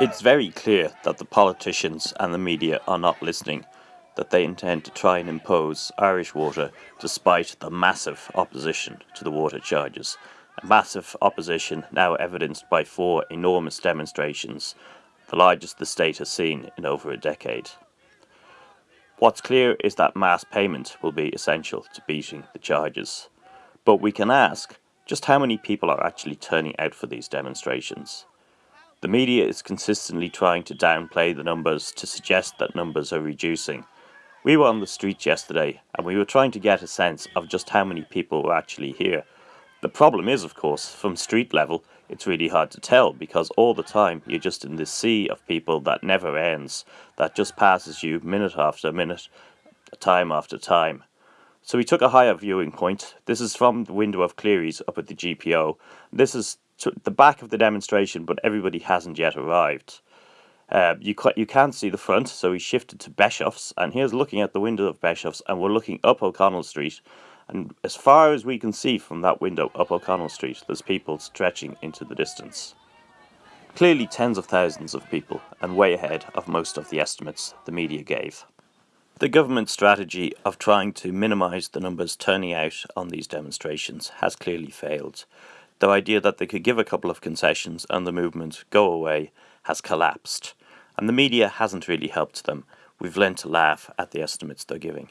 It's very clear that the politicians and the media are not listening, that they intend to try and impose Irish water despite the massive opposition to the water charges. A massive opposition now evidenced by four enormous demonstrations, the largest the state has seen in over a decade. What's clear is that mass payment will be essential to beating the charges. But we can ask just how many people are actually turning out for these demonstrations. The media is consistently trying to downplay the numbers to suggest that numbers are reducing. We were on the streets yesterday and we were trying to get a sense of just how many people were actually here. The problem is, of course, from street level, it's really hard to tell because all the time you're just in this sea of people that never ends, that just passes you minute after minute, time after time. So we took a higher viewing point. This is from the window of Clerys up at the GPO. This is the back of the demonstration, but everybody hasn't yet arrived. Uh, you, you can't see the front, so we shifted to Beshoff's, and here's looking at the window of Beshoff's, and we're looking up O'Connell Street, and as far as we can see from that window up O'Connell Street, there's people stretching into the distance. Clearly tens of thousands of people, and way ahead of most of the estimates the media gave. The government strategy of trying to minimise the numbers turning out on these demonstrations has clearly failed. The idea that they could give a couple of concessions and the movement go away has collapsed, and the media hasn't really helped them. We've learned to laugh at the estimates they're giving.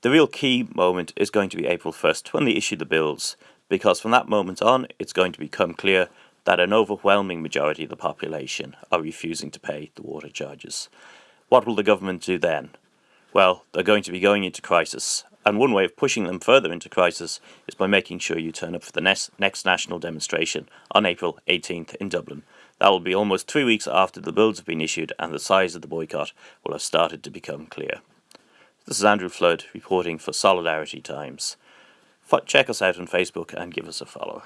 The real key moment is going to be April 1st when they issue the bills, because from that moment on it's going to become clear that an overwhelming majority of the population are refusing to pay the water charges. What will the government do then? Well, they're going to be going into crisis, and one way of pushing them further into crisis is by making sure you turn up for the next, next national demonstration on April 18th in Dublin. That will be almost three weeks after the bills have been issued and the size of the boycott will have started to become clear. This is Andrew Flood reporting for Solidarity Times. Check us out on Facebook and give us a follow.